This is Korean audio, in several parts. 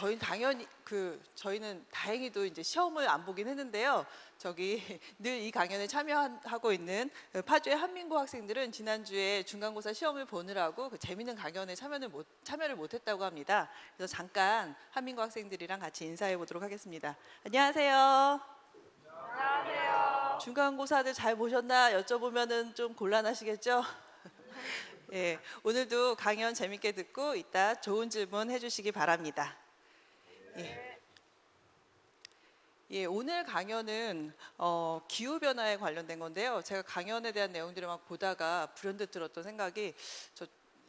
저희 당연히 그 저희는 다행히도 이제 시험을 안 보긴 했는데요. 저기 늘 이 강연에 참여하고 있는 그 파주의 한민고 학생들은 지난주에 중간고사 시험을 보느라고 그 재밌는 강연에 참여를 못 참여를 못 했다고 합니다. 그래서 잠깐 한민고 학생들이랑 같이 인사해 보도록 하겠습니다. 안녕하세요. 안녕하세요. 중간고사들 잘 보셨나 여쭤보면은 좀 곤란하시겠죠? 예, 오늘도 강연 재밌게 듣고 이따 좋은 질문 해주시기 바랍니다. 예. 예, 오늘 강연은 어, 기후 변화에 관련된 건데요. 제가 강연에 대한 내용들을 막 보다가 불현듯 들었던 생각이 저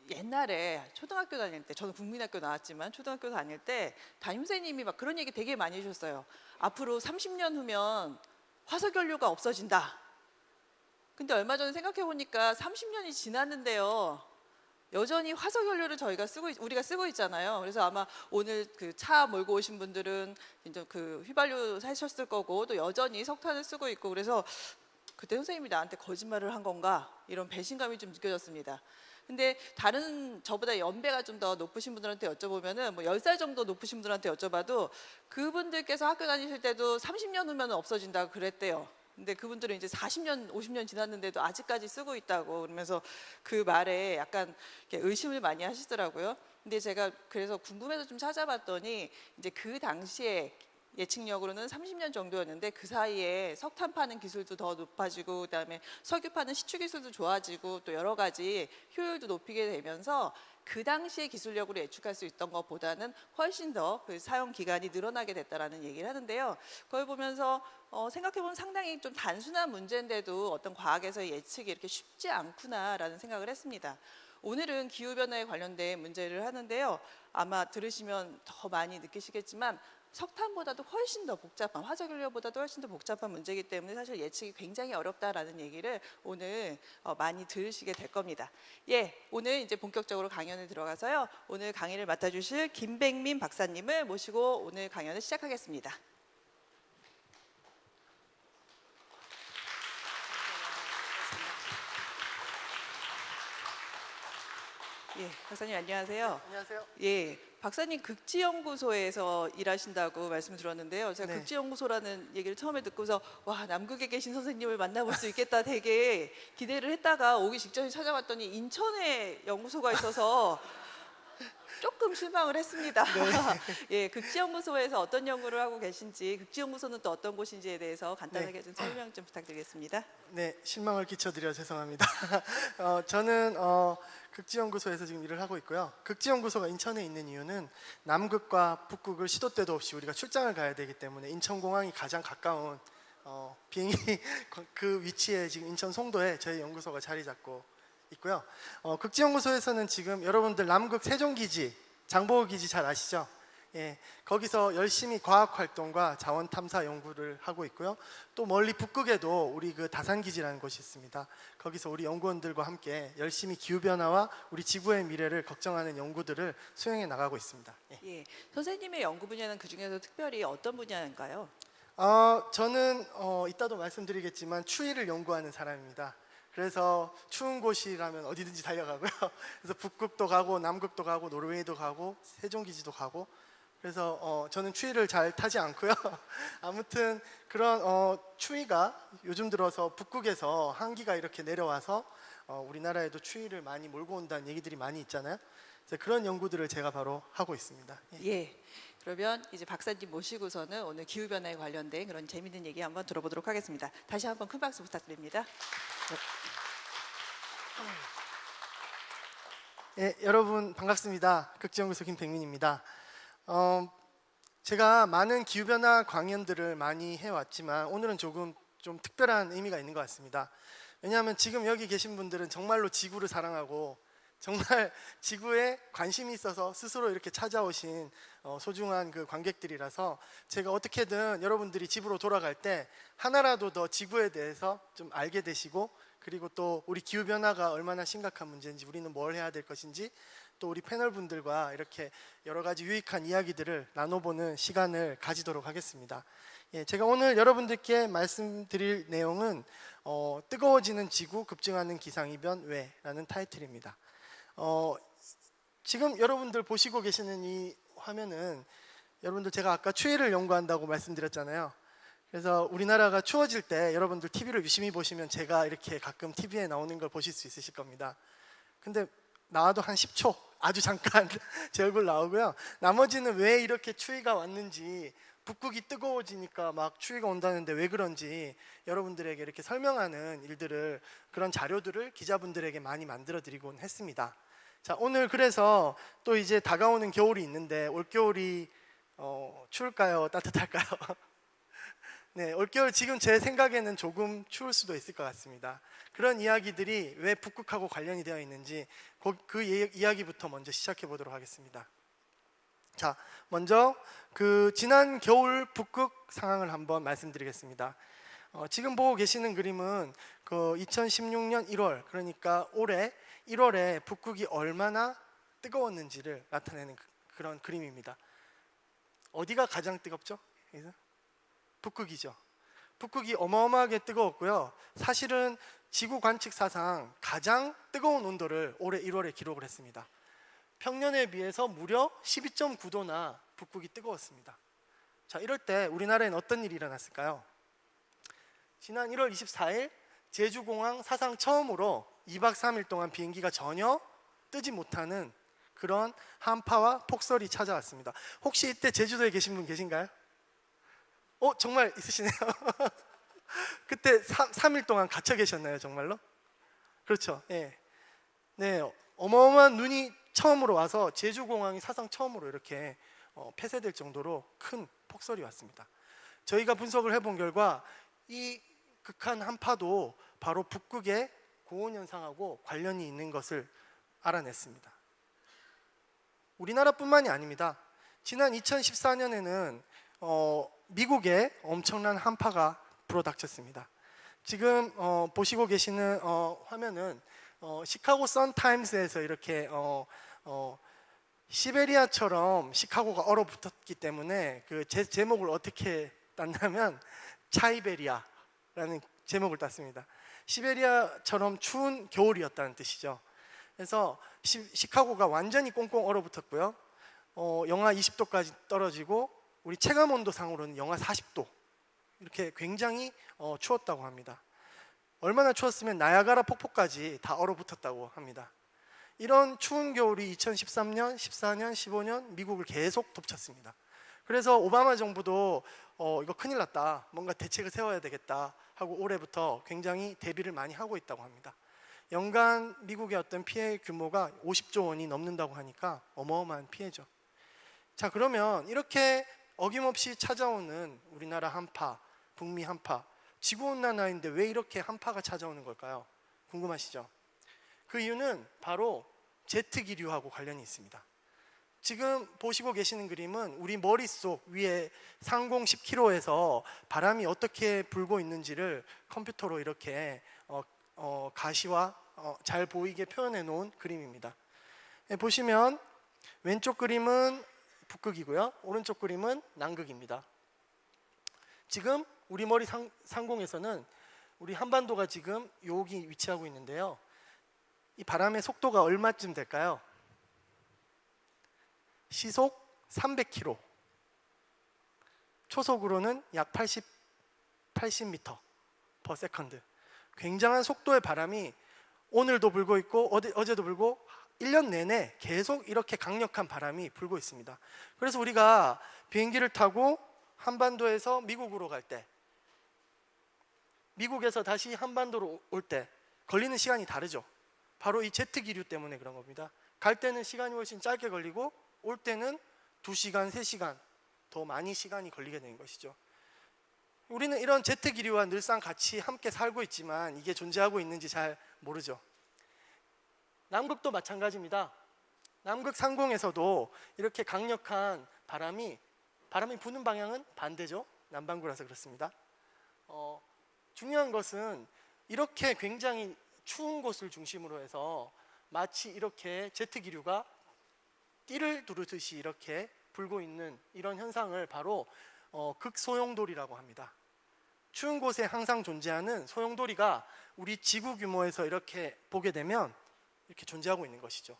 옛날에 초등학교 다닐 때 저는 국민학교 나왔지만 초등학교 다닐 때 담임 선생님이 막 그런 얘기 되게 많이 해주셨어요. 앞으로 30년 후면 화석 연료가 없어진다. 근데 얼마 전에 생각해 보니까 30년이 지났는데요. 여전히 화석 연료를 저희가 쓰고 있- 우리가 쓰고 있잖아요. 그래서 아마 오늘 그 차 몰고 오신 분들은 이제 그 휘발유 사셨을 거고 또 여전히 석탄을 쓰고 있고 그래서 그때 선생님이 나한테 거짓말을 한 건가 이런 배신감이 좀 느껴졌습니다. 근데 다른 저보다 연배가 좀 더 높으신 분들한테 여쭤보면은 뭐 10살 정도 높으신 분들한테 여쭤봐도 그분들께서 학교 다니실 때도 30년 후면 없어진다고 그랬대요. 근데 그분들은 이제 40년, 50년 지났는데도 아직까지 쓰고 있다고 그러면서 그 말에 약간 의심을 많이 하시더라고요. 근데 제가 그래서 궁금해서 좀 찾아봤더니 이제 그 당시에 예측력으로는 30년 정도였는데 그 사이에 석탄 파는 기술도 더 높아지고 그다음에 석유 파는 시추 기술도 좋아지고 또 여러 가지 효율도 높이게 되면서 그 당시의 기술력으로 예측할 수 있던 것보다는 훨씬 더 그 사용 기간이 늘어나게 됐다라는 얘기를 하는데요. 그걸 보면서 어, 생각해보면 상당히 좀 단순한 문제인데도 어떤 과학에서의 예측이 이렇게 쉽지 않구나라는 생각을 했습니다. 오늘은 기후변화에 관련된 문제를 하는데요. 아마 들으시면 더 많이 느끼시겠지만 석탄보다도 훨씬 더 복잡한 화석연료보다도 훨씬 더 복잡한 문제이기 때문에 사실 예측이 굉장히 어렵다라는 얘기를 오늘 어, 많이 들으시게 될 겁니다. 예, 오늘 이제 본격적으로 강연을 들어가서요. 오늘 강의를 맡아주실 김백민 박사님을 모시고 오늘 강연을 시작하겠습니다. 예, 박사님 안녕하세요. 안녕하세요. 예, 박사님 극지연구소에서 일하신다고 말씀 들었는데요. 제가 네. 극지연구소라는 얘기를 처음에 듣고서 와 남극에 계신 선생님을 만나볼 수 있겠다 되게 기대를 했다가 오기 직전에 찾아봤더니 인천에 연구소가 있어서 조금 실망을 했습니다. 예, 극지연구소에서 어떤 연구를 하고 계신지, 극지연구소는 또 어떤 곳인지에 대해서 간단하게 좀 설명 좀 부탁드리겠습니다. 네, 실망을 끼쳐드려 죄송합니다. 어, 저는 어, 극지연구소에서 지금 일을 하고 있고요. 극지연구소가 인천에 있는 이유는 남극과 북극을 시도 때도 없이 우리가 출장을 가야 되기 때문에 인천공항이 가장 가까운 어, 비행기 그 위치에 지금 인천 송도에 저희 연구소가 자리 잡고 있고요. 어, 극지연구소에서는 지금 여러분들 남극 세종기지, 장보고기지 잘 아시죠? 예, 거기서 열심히 과학 활동과 자원 탐사 연구를 하고 있고요. 또 멀리 북극에도 우리 그 다산기지라는 곳이 있습니다. 거기서 우리 연구원들과 함께 열심히 기후 변화와 우리 지구의 미래를 걱정하는 연구들을 수행해 나가고 있습니다. 예. 예, 선생님의 연구 분야는 그 중에서 특별히 어떤 분야인가요? 어, 저는 어, 이따도 말씀드리겠지만 추위를 연구하는 사람입니다. 그래서 추운 곳이라면 어디든지 달려가고요. 그래서 북극도 가고 남극도 가고 노르웨이도 가고 세종기지도 가고 그래서 어, 저는 추위를 잘 타지 않고요. 아무튼 그런 어, 추위가 요즘 들어서 북극에서 한기가 이렇게 내려와서 어, 우리나라에도 추위를 많이 몰고 온다는 얘기들이 많이 있잖아요. 그런 연구들을 제가 바로 하고 있습니다. 예. 예. 그러면 이제 박사님 모시고서는 오늘 기후 변화에 관련된 그런 재밌는 얘기 한번 들어보도록 하겠습니다. 다시 한번 큰 박수 부탁드립니다. 예, 여러분 반갑습니다. 극지연구소 김백민입니다. 어, 제가 많은 기후변화 강연들을 많이 해왔지만 오늘은 조금 좀 특별한 의미가 있는 것 같습니다. 왜냐하면 지금 여기 계신 분들은 정말로 지구를 사랑하고 정말 지구에 관심이 있어서 스스로 이렇게 찾아오신 어, 소중한 그 관객들이라서 제가 어떻게든 여러분들이 집으로 돌아갈 때 하나라도 더 지구에 대해서 좀 알게 되시고 그리고 또 우리 기후 변화가 얼마나 심각한 문제인지 우리는 뭘 해야 될 것인지 또 우리 패널 분들과 이렇게 여러 가지 유익한 이야기들을 나눠보는 시간을 가지도록 하겠습니다. 예, 제가 오늘 여러분들께 말씀드릴 내용은 어, 뜨거워지는 지구 급증하는 기상이변 왜라는 타이틀입니다. 어, 지금 여러분들 보시고 계시는 이 화면은 여러분들 제가 아까 추위를 연구한다고 말씀드렸잖아요. 그래서 우리나라가 추워질 때 여러분들 TV를 유심히 보시면 제가 이렇게 가끔 TV에 나오는 걸 보실 수 있으실 겁니다. 근데 나와도 한 10초 아주 잠깐 제 얼굴 나오고요. 나머지는 왜 이렇게 추위가 왔는지 북극이 뜨거워지니까 막 추위가 온다는데 왜 그런지 여러분들에게 이렇게 설명하는 일들을 그런 자료들을 기자분들에게 많이 만들어 드리곤 했습니다. 자 오늘 그래서 또 이제 다가오는 겨울이 있는데 올 겨울이 어, 추울까요 따뜻할까요? 네, 올겨울 지금 제 생각에는 조금 추울 수도 있을 것 같습니다. 그런 이야기들이 왜 북극하고 관련이 되어 있는지 그, 그 이- 이야기부터 먼저 시작해 보도록 하겠습니다. 자, 먼저 그 지난 겨울 북극 상황을 한번 말씀드리겠습니다. 어, 지금 보고 계시는 그림은 그 2016년 1월 그러니까 올해 1월에 북극이 얼마나 뜨거웠는지를 나타내는 그- 그런 그림입니다. 어디가 가장 뜨겁죠? 북극이죠. 북극이 어마어마하게 뜨거웠고요. 사실은 지구 관측 사상 가장 뜨거운 온도를 올해 1월에 기록을 했습니다. 평년에 비해서 무려 12.9도나 북극이 뜨거웠습니다. 자, 이럴 때 우리나라에는 어떤 일이 일어났을까요? 지난 1월 24일 제주공항 사상 처음으로 2박 3일 동안 비행기가 전혀 뜨지 못하는 그런 한파와 폭설이 찾아왔습니다. 혹시 이때 제주도에 계신 분 계신가요? 어 정말 있으시네요. 그때 3, 일 동안 갇혀 계셨나요 정말로? 그렇죠. 예. 네 어마어마한 눈이 처음으로 와서 제주공항이 사상 처음으로 이렇게 어, 폐쇄될 정도로 큰 폭설이 왔습니다. 저희가 분석을 해본 결과 이 극한 한파도 바로 북극의 고온 현상하고 관련이 있는 것을 알아냈습니다. 우리나라뿐만이 아닙니다. 지난 2014년에는 어, 미국에 엄청난 한파가 불어닥쳤습니다. 지금 어, 보시고 계시는 어, 화면은 어, 시카고 선 타임스에서 이렇게 어, 어, 시베리아처럼 시카고가 얼어붙었기 때문에 그 제, 제목을 어떻게 땄냐면 차이베리아라는 제목을 땄습니다. 시베리아처럼 추운 겨울이었다는 뜻이죠. 그래서 시, 시카고가 완전히 꽁꽁 얼어붙었고요. 어, 영하 20도까지 떨어지고 우리 체감 온도 상으로는 영하 40도 이렇게 굉장히 어, 추웠다고 합니다. 얼마나 추웠으면 나야가라 폭포까지 다 얼어붙었다고 합니다. 이런 추운 겨울이 2013년, 14년, 15년 미국을 계속 덮쳤습니다. 그래서 오바마 정부도 어, 이거 큰일 났다. 뭔가 대책을 세워야 되겠다 하고 올해부터 굉장히 대비를 많이 하고 있다고 합니다. 연간 미국의 어떤 피해 규모가 50조 원이 넘는다고 하니까 어마어마한 피해죠. 자 그러면 이렇게 어김없이 찾아오는 우리나라 한파, 북미 한파, 지구온난화인데 왜 이렇게 한파가 찾아오는 걸까요? 궁금하시죠? 그 이유는 바로 제트 기류하고 관련이 있습니다. 지금 보시고 계시는 그림은 우리 머릿속 위에 상공 10km에서 바람이 어떻게 불고 있는지를 컴퓨터로 이렇게 어, 어, 가시와 어, 잘 보이게 표현해 놓은 그림입니다. 예, 보시면 왼쪽 그림은 북극이고요. 오른쪽 그림은 남극입니다. 지금 우리 머리 상, 상공에서는 우리 한반도가 지금 여기 위치하고 있는데요. 이 바람의 속도가 얼마쯤 될까요? 시속 300km. 초속으로는 약 80, 80m per second. 굉장한 속도의 바람이 오늘도 불고 있고 어제, 어제도 불고 1년 내내 계속 이렇게 강력한 바람이 불고 있습니다. 그래서 우리가 비행기를 타고 한반도에서 미국으로 갈 때, 미국에서 다시 한반도로 올 때 걸리는 시간이 다르죠. 바로 이 제트 기류 때문에 그런 겁니다. 갈 때는 시간이 훨씬 짧게 걸리고 올 때는 2시간, 3시간 더 많이 시간이 걸리게 되는 것이죠. 우리는 이런 제트 기류와 늘상 같이 함께 살고 있지만 이게 존재하고 있는지 잘 모르죠. 남극도 마찬가지입니다. 남극 상공에서도 이렇게 강력한 바람이 바람이 부는 방향은 반대죠. 남반구라서 그렇습니다. 어, 중요한 것은 이렇게 굉장히 추운 곳을 중심으로 해서 마치 이렇게 제트 기류가 띠를 두르듯이 이렇게 불고 있는 이런 현상을 바로 어, 극소용돌이라고 합니다. 추운 곳에 항상 존재하는 소용돌이가 우리 지구 규모에서 이렇게 보게 되면 이렇게 존재하고 있는 것이죠.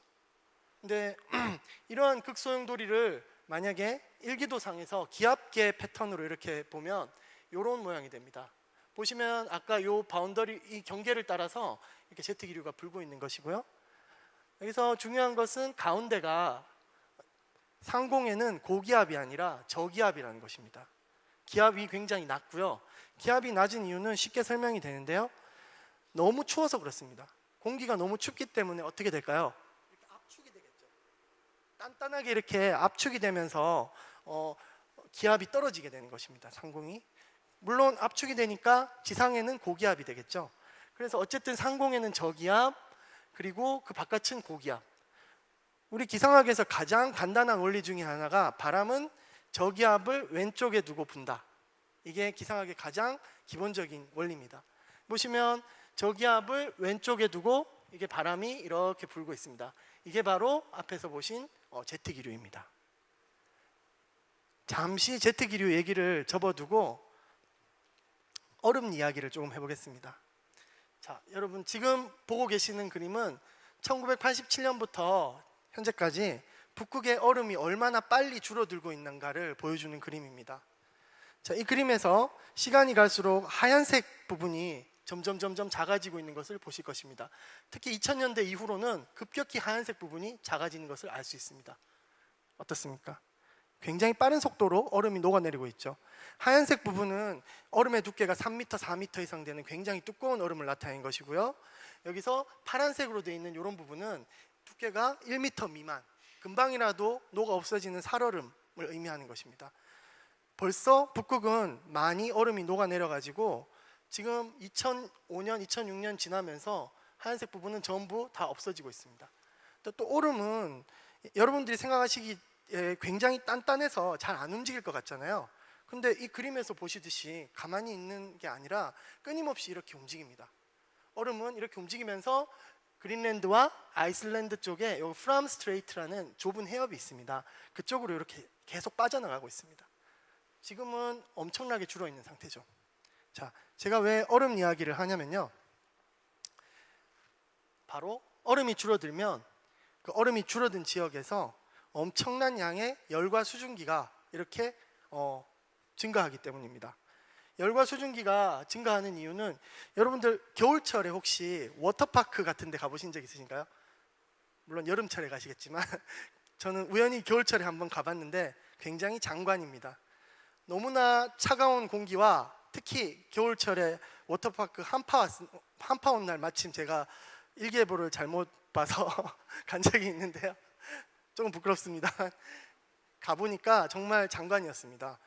근데 이러한 극소용돌이를 만약에 일기도상에서 기압계 패턴으로 이렇게 보면 이런 모양이 됩니다. 보시면 아까 요 boundary 이 경계를 따라서 이렇게 제트 기류가 불고 있는 것이고요. 여기서 중요한 것은 가운데가 상공에는 고기압이 아니라 저기압이라는 것입니다. 기압이 굉장히 낮고요. 기압이 낮은 이유는 쉽게 설명이 되는데요. 너무 추워서 그렇습니다. 공기가 너무 춥기 때문에 어떻게 될까요? 이렇게 압축이 되겠죠. 단단하게 이렇게 압축이 되면서 어, 기압이 떨어지게 되는 것입니다. 상공이 물론 압축이 되니까 지상에는 고기압이 되겠죠. 그래서 어쨌든 상공에는 저기압 그리고 그 바깥은 고기압. 우리 기상학에서 가장 간단한 원리 중에 하나가 바람은 저기압을 왼쪽에 두고 분다. 이게 기상학의 가장 기본적인 원리입니다. 보시면 저기압을 왼쪽에 두고 이게 바람이 이렇게 불고 있습니다. 이게 바로 앞에서 보신 어, 제트 기류입니다. 잠시 제트 기류 얘기를 접어두고 얼음 이야기를 조금 해보겠습니다. 자, 여러분 지금 보고 계시는 그림은 1987년부터 현재까지 북극의 얼음이 얼마나 빨리 줄어들고 있는가를 보여주는 그림입니다. 자, 이 그림에서 시간이 갈수록 하얀색 부분이 점점 점점 작아지고 있는 것을 보실 것입니다. 특히 2000년대 이후로는 급격히 하얀색 부분이 작아지는 것을 알 수 있습니다. 어떻습니까? 굉장히 빠른 속도로 얼음이 녹아내리고 있죠. 하얀색 부분은 얼음의 두께가 3m, 4m 이상 되는 굉장히 두꺼운 얼음을 나타낸 것이고요. 여기서 파란색으로 되어 있는 이런 부분은 두께가 1m 미만, 금방이라도 녹아 없어지는 살얼음을 의미하는 것입니다. 벌써 북극은 많이 얼음이 녹아내려 가지고 지금 2005년, 2006년 지나면서 하얀색 부분은 전부 다 없어지고 있습니다. 또, 또 얼음은 여러분들이 생각하시기 에 굉장히 단단해서 잘 안 움직일 것 같잖아요. 근데 이 그림에서 보시듯이 가만히 있는 게 아니라 끊임없이 이렇게 움직입니다. 얼음은 이렇게 움직이면서 그린랜드와 아이슬란드 쪽에 요 Fram Strait라는 좁은 해협이 있습니다. 그쪽으로 이렇게 계속 빠져나가고 있습니다. 지금은 엄청나게 줄어 있는 상태죠. 자, 제가 왜 얼음 이야기를 하냐면요. 바로 얼음이 줄어들면 그 얼음이 줄어든 지역에서 엄청난 양의 열과 수증기가 이렇게 어, 증가하기 때문입니다. 열과 수증기가 증가하는 이유는 여러분들 겨울철에 혹시 워터파크 같은 데 가보신 적 있으신가요? 물론 여름철에 가시겠지만 저는 우연히 겨울철에 한번 가봤는데 굉장히 장관입니다. 너무나 차가운 공기와 특히 겨울철에 워터파크 한파 왔, 한파 온 날 마침 제가 일기예보를 잘못 봐서 간 적이 있는데요. 조금 부끄럽습니다. 가보니까 정말 장관이었습니다.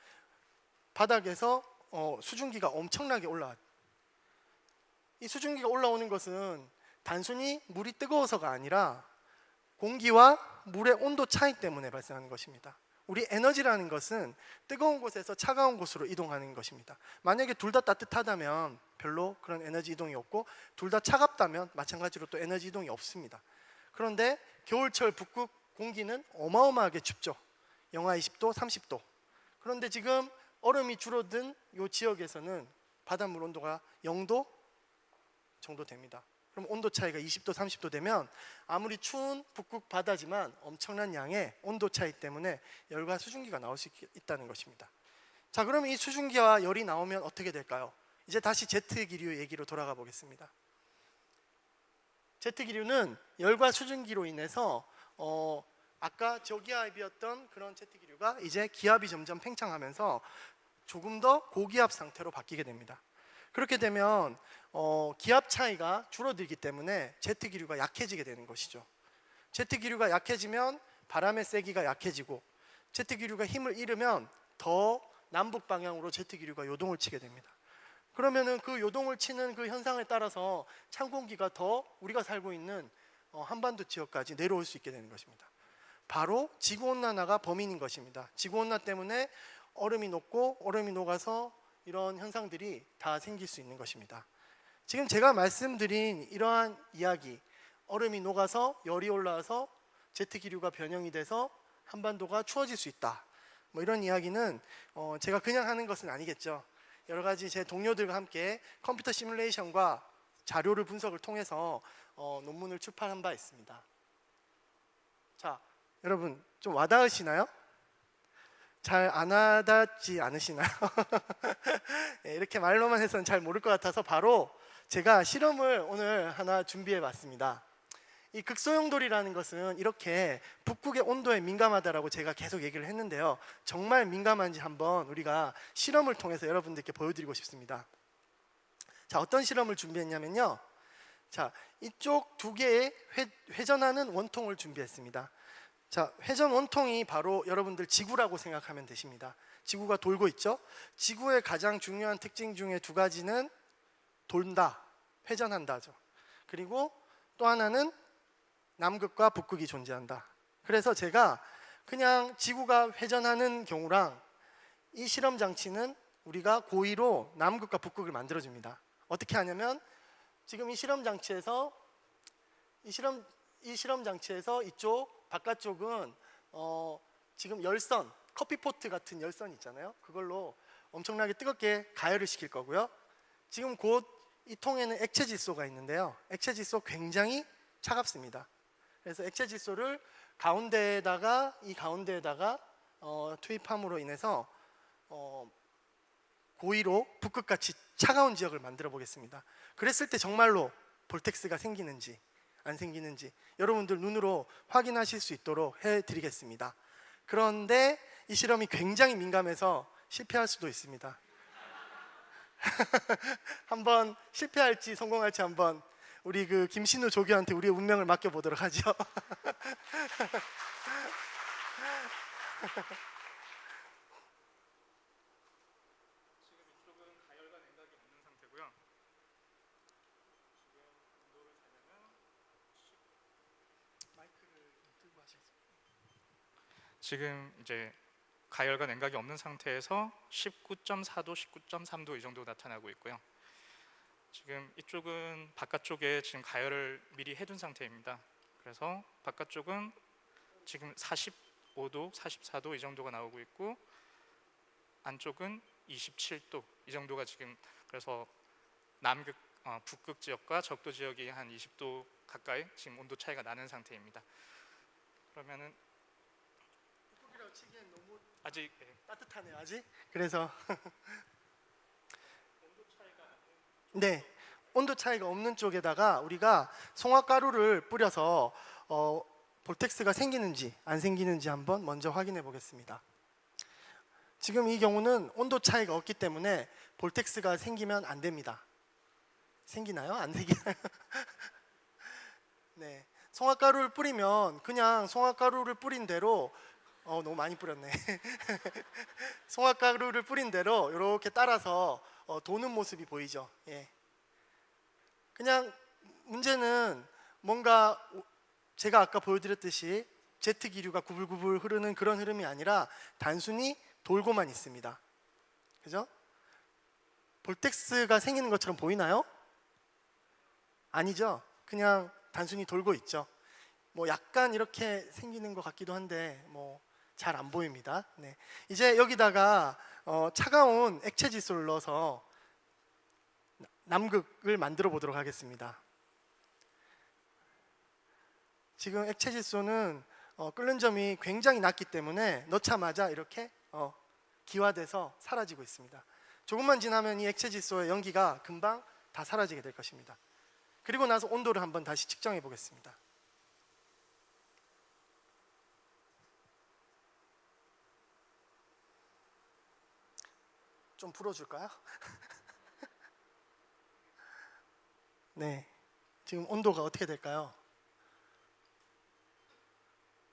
바닥에서 어, 수증기가 엄청나게 올라왔. 이 수증기가 올라오는 것은 단순히 물이 뜨거워서가 아니라 공기와 물의 온도 차이 때문에 발생하는 것입니다. 우리 에너지라는 것은 뜨거운 곳에서 차가운 곳으로 이동하는 것입니다. 만약에 둘 다 따뜻하다면 별로 그런 에너지 이동이 없고 둘 다 차갑다면 마찬가지로 또 에너지 이동이 없습니다. 그런데 겨울철 북극 공기는 어마어마하게 춥죠. 영하 20도, 30도. 그런데 지금 얼음이 줄어든 이 지역에서는 바닷물 온도가 0도 정도 됩니다. 그럼 온도 차이가 20도, 30도 되면 아무리 추운 북극 바다지만 엄청난 양의 온도 차이 때문에 열과 수증기가 나올 수 있- 있다는 것입니다. 자, 그럼 이 수증기와 열이 나오면 어떻게 될까요? 이제 다시 제트 기류 얘기로 돌아가 보겠습니다. 제트 기류는 열과 수증기로 인해서 어, 아까 저기압이었던 그런 제트 기류가 이제 기압이 점점 팽창하면서 조금 더 고기압 상태로 바뀌게 됩니다. 그렇게 되면 어, 기압 차이가 줄어들기 때문에 제트 기류가 약해지게 되는 것이죠. 제트 기류가 약해지면 바람의 세기가 약해지고 제트 기류가 힘을 잃으면 더 남북 방향으로 제트 기류가 요동을 치게 됩니다. 그러면은 그 요동을 치는 그 현상에 따라서 찬 공기가 더 우리가 살고 있는 어, 한반도 지역까지 내려올 수 있게 되는 것입니다. 바로 지구 온난화가 범인인 것입니다. 지구 온난화 때문에 얼음이 녹고 얼음이 녹아서 이런 현상들이 다 생길 수 있는 것입니다. 지금 제가 말씀드린 이러한 이야기, 얼음이 녹아서 열이 올라와서 제트 기류가 변형이 돼서 한반도가 추워질 수 있다. 뭐 이런 이야기는 어, 제가 그냥 하는 것은 아니겠죠. 여러 가지 제 동료들과 함께 컴퓨터 시뮬레이션과 자료를 분석을 통해서 어, 논문을 출판한 바 있습니다. 자, 여러분 좀 와닿으시나요? 잘 안 와닿지 않으시나요? 예, 이렇게 말로만 해서는 잘 모를 것 같아서 바로 제가 실험을 오늘 하나 준비해 봤습니다. 이 극소용돌이라는 것은 이렇게 북극의 온도에 민감하다라고 제가 계속 얘기를 했는데요. 정말 민감한지 한번 우리가 실험을 통해서 여러분들께 보여드리고 싶습니다. 자, 어떤 실험을 준비했냐면요. 자, 이쪽 두 개의 회, 회전하는 원통을 준비했습니다. 자, 회전 원통이 바로 여러분들 지구라고 생각하면 되십니다. 지구가 돌고 있죠? 지구의 가장 중요한 특징 중에 두 가지는 돈다, 회전한다죠. 그리고 또 하나는 남극과 북극이 존재한다. 그래서 제가 그냥 지구가 회전하는 경우랑 이 실험 장치는 우리가 고의로 남극과 북극을 만들어 줍니다. 어떻게 하냐면 지금 이 실험 장치에서 이 실험 이 실험 장치에서 이쪽 바깥쪽은 어, 지금 열선 커피포트 같은 열선 있잖아요. 그걸로 엄청나게 뜨겁게 가열을 시킬 거고요. 지금 곧 이 통에는 액체 질소가 있는데요. 액체 질소 굉장히 차갑습니다. 그래서 액체 질소를 가운데에다가 이 가운데에다가 어, 투입함으로 인해서 어, 고의로 북극같이 차가운 지역을 만들어 보겠습니다. 그랬을 때 정말로 볼텍스가 생기는지 안 생기는지 여러분들 눈으로 확인하실 수 있도록 해드리겠습니다. 그런데 이 실험이 굉장히 민감해서 실패할 수도 있습니다. 한번 실패할지 성공할지 한번 우리 그 김신우 조교한테 우리의 운명을 맡겨 보도록 하죠. 지금 이쪽은 가열과 냉각이 없는 상태고요. 지금 온도를 재려면 지금 이제 가열과 냉각이 없는 상태에서 19.4도, 19.3도 이 정도 나타나고 있고요. 지금 이쪽은 바깥쪽에 지금 가열을 미리 해둔 상태입니다. 그래서 바깥쪽은 지금 45도, 44도 이 정도가 나오고 있고 안쪽은 27도 이 정도가 지금 그래서 남극 어, 북극 지역과 적도 지역이 한 20도 가까이 지금 온도 차이가 나는 상태입니다. 그러면은 치기엔 너무 아직 예, 따뜻하네요 아직. 그래서 네 온도 차이가 없는 쪽에다가 우리가 송화가루를 뿌려서 어, 볼텍스가 생기는지 안 생기는지 한번 먼저 확인해 보겠습니다. 지금 이 경우는 온도 차이가 없기 때문에 볼텍스가 생기면 안 됩니다. 생기나요? 안 생기나요? 네. 송화가루를 뿌리면 그냥 송화가루를 뿌린 대로 어 너무 많이 뿌렸네. 송화가루를 뿌린 대로 이렇게 따라서 어, 도는 모습이 보이죠. 예. 그냥 문제는 뭔가 오- 제가 아까 보여드렸듯이 제트 기류가 구불구불 흐르는 그런 흐름이 아니라 단순히 돌고만 있습니다. 그죠? 볼텍스가 생기는 것처럼 보이나요? 아니죠. 그냥 단순히 돌고 있죠. 뭐 약간 이렇게 생기는 것 같기도 한데 뭐 잘 안 보입니다. 네. 이제 여기다가 어, 차가운 액체 질소를 넣어서 남극을 만들어 보도록 하겠습니다. 지금 액체 질소는 어, 끓는 점이 굉장히 낮기 때문에 넣자마자 이렇게 어, 기화돼서 사라지고 있습니다. 조금만 지나면 이 액체 질소의 연기가 금방 다 사라지게 될 것입니다. 그리고 나서 온도를 한번 다시 측정해 보겠습니다. 좀 불어줄까요? 네, 지금 온도가 어떻게 될까요?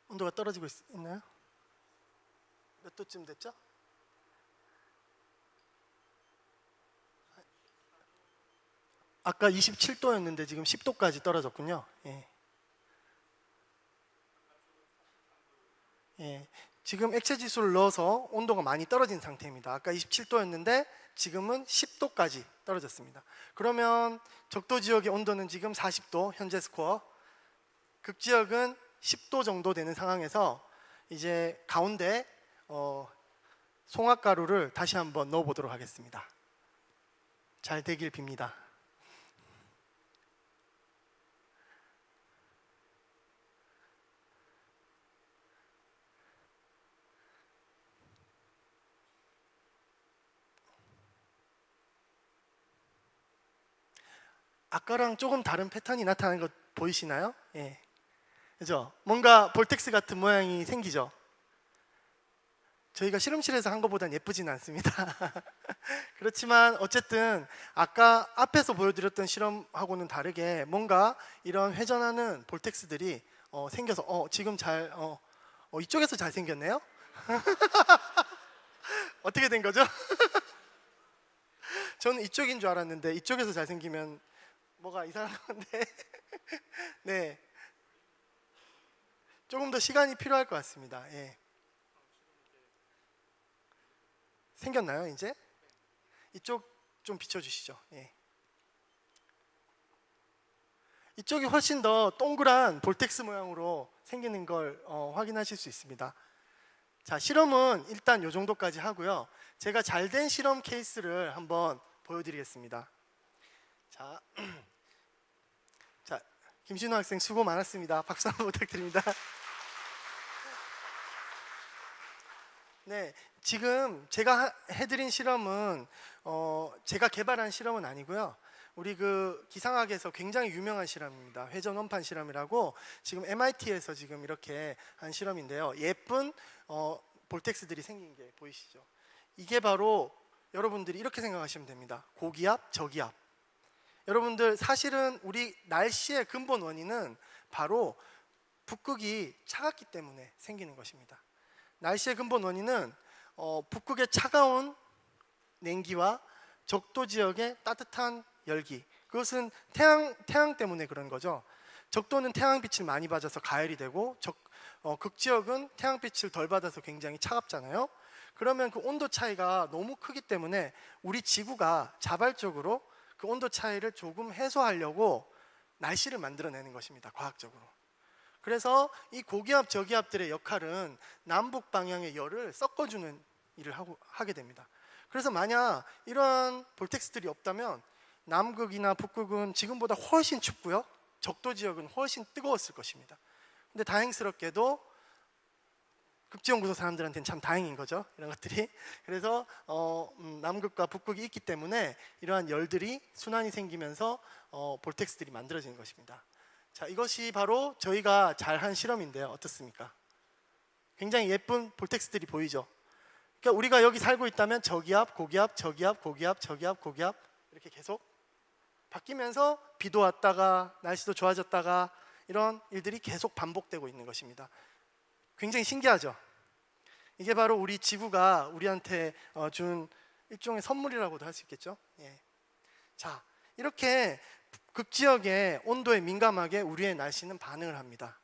온도가 떨어지고 있, 있나요? 몇 도쯤 됐죠? 아까 27도였는데 지금 10도까지 떨어졌군요. 예. 예. 지금 액체 지수를 넣어서 온도가 많이 떨어진 상태입니다. 아까 27도였는데 지금은 10도까지 떨어졌습니다. 그러면 적도 지역의 온도는 지금 40도 현재 스코어. 극 지역은 10도 정도 되는 상황에서 이제 가운데 어, 송화가루를 다시 한번 넣어 보도록 하겠습니다. 잘 되길 빕니다. 아까랑 조금 다른 패턴이 나타나는 것 보이시나요? 예. 그죠? 뭔가 볼텍스 같은 모양이 생기죠? 저희가 실험실에서 한 것보단 예쁘진 않습니다. 그렇지만 어쨌든 아까 앞에서 보여드렸던 실험하고는 다르게 뭔가 이런 회전하는 볼텍스들이 어, 생겨서 어, 지금 잘 어, 어, 이쪽에서 잘 생겼네요. 어떻게 된 거죠? 저는 이쪽인 줄 알았는데 이쪽에서 잘 생기면 뭐가 이상한 건데. 네. 조금 더 시간이 필요할 것 같습니다. 예. 생겼나요, 이제? 이쪽 좀 비춰주시죠. 예. 이쪽이 훨씬 더 동그란 볼텍스 모양으로 생기는 걸 어, 확인하실 수 있습니다. 자, 실험은 일단 이 정도까지 하고요. 제가 잘 된 실험 케이스를 한번 보여드리겠습니다. 자, 자 김신호 학생 수고 많았습니다. 박수 한번 부탁드립니다. 네, 지금 제가 하- 해드린 실험은 어, 제가 개발한 실험은 아니고요. 우리 그 기상학에서 굉장히 유명한 실험입니다. 회전 원판 실험이라고 지금 MIT에서 지금 이렇게 한 실험인데요. 예쁜 어, 볼텍스들이 생긴 게 보이시죠? 이게 바로 여러분들이 이렇게 생각하시면 됩니다. 고기압, 저기압. 여러분들 사실은 우리 날씨의 근본 원인은 바로 북극이 차갑기 때문에 생기는 것입니다. 날씨의 근본 원인은 어, 북극의 차가운 냉기와 적도 지역의 따뜻한 열기. 그것은 태양 태양 때문에 그런 거죠. 적도는 태양빛을 많이 받아서 가열이 되고 적, 어, 극지역은 태양빛을 덜 받아서 굉장히 차갑잖아요. 그러면 그 온도 차이가 너무 크기 때문에 우리 지구가 자발적으로 그 온도 차이를 조금 해소하려고 날씨를 만들어내는 것입니다. 과학적으로. 그래서 이 고기압 저기압들의 역할은 남북 방향의 열을 섞어주는 일을 하고 하게 됩니다. 그래서 만약 이러한 볼텍스들이 없다면 남극이나 북극은 지금보다 훨씬 춥고요. 적도 지역은 훨씬 뜨거웠을 것입니다. 근데 다행스럽게도 극지연구소 사람들한테는 참 다행인 거죠. 이런 것들이. 그래서 어, 음, 남극과 북극이 있기 때문에 이러한 열들이 순환이 생기면서 어, 볼텍스들이 만들어지는 것입니다. 자, 이것이 바로 저희가 잘한 실험인데요. 어떻습니까? 굉장히 예쁜 볼텍스들이 보이죠. 그러니까 우리가 여기 살고 있다면 저기압, 고기압, 저기압, 고기압, 저기압, 고기압 이렇게 계속 바뀌면서 비도 왔다가 날씨도 좋아졌다가 이런 일들이 계속 반복되고 있는 것입니다. 굉장히 신기하죠. 이게 바로 우리 지구가 우리한테 어, 준 일종의 선물이라고도 할 수 있겠죠. 예. 자, 이렇게 극지역의 온도에 민감하게 우리의 날씨는 반응을 합니다.